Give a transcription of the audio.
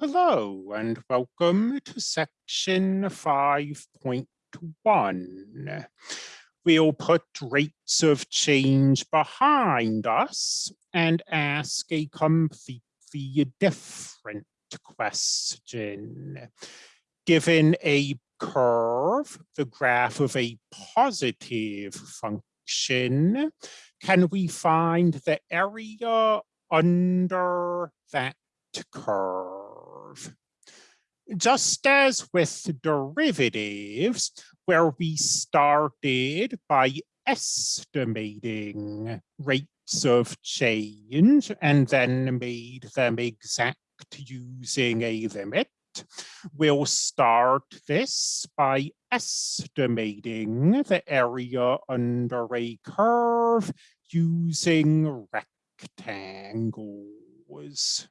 Hello and welcome to section 5.1. We'll put rates of change behind us and ask a completely different question. Given a curve, the graph of a positive function, can we find the area under that curve? Just as with derivatives, where we started by estimating rates of change and then made them exact using a limit, we'll start this by estimating the area under a curve using rectangles.